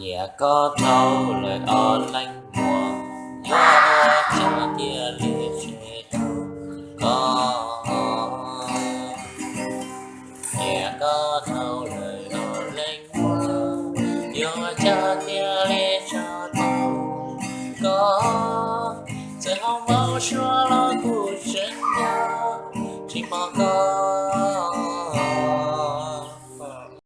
nhẹ có thâu lời o lanh mùa, nhớ cho tia lìa sẽ thâu có nhẹ có thâu lời o lanh mùa, nhớ cho tia lìa cho thâu có sẽ không bao xóa lo cuộc sống nhau, chỉ mong có